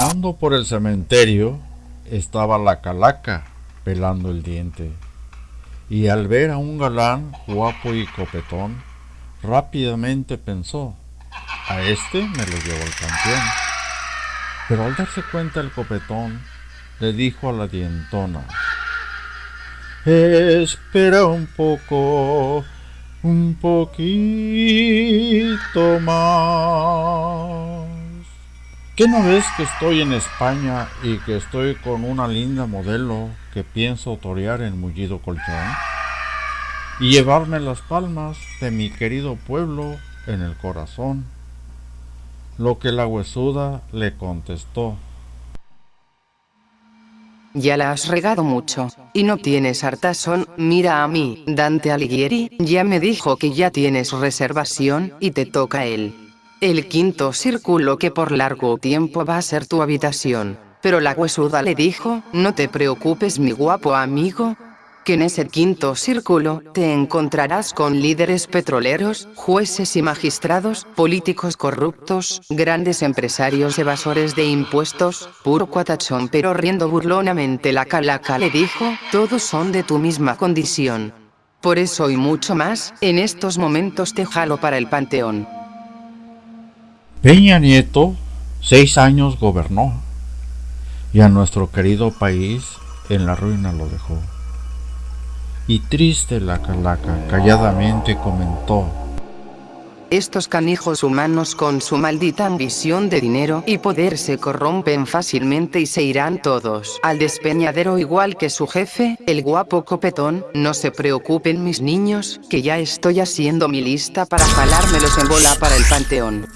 Caminando por el cementerio estaba la calaca pelando el diente. Y al ver a un galán guapo y copetón, rápidamente pensó, a este me lo llevo al campeón. Pero al darse cuenta el copetón, le dijo a la dientona, Espera un poco, un poquito más. ¿Qué no ves que estoy en España y que estoy con una linda modelo que pienso torear en mullido colchón? Y llevarme las palmas de mi querido pueblo en el corazón. Lo que la huesuda le contestó. Ya la has regado mucho, y no tienes hartazón, mira a mí, Dante Alighieri, ya me dijo que ya tienes reservación, y te toca él. El quinto círculo que por largo tiempo va a ser tu habitación. Pero la huesuda le dijo, no te preocupes mi guapo amigo, que en ese quinto círculo te encontrarás con líderes petroleros, jueces y magistrados, políticos corruptos, grandes empresarios evasores de impuestos, puro cuatachón pero riendo burlonamente la calaca le dijo, todos son de tu misma condición. Por eso y mucho más, en estos momentos te jalo para el panteón. Peña Nieto seis años gobernó y a nuestro querido país en la ruina lo dejó. Y triste la calaca calladamente comentó. Estos canijos humanos con su maldita ambición de dinero y poder se corrompen fácilmente y se irán todos al despeñadero igual que su jefe, el guapo copetón, no se preocupen mis niños, que ya estoy haciendo mi lista para jalármelos en bola para el panteón.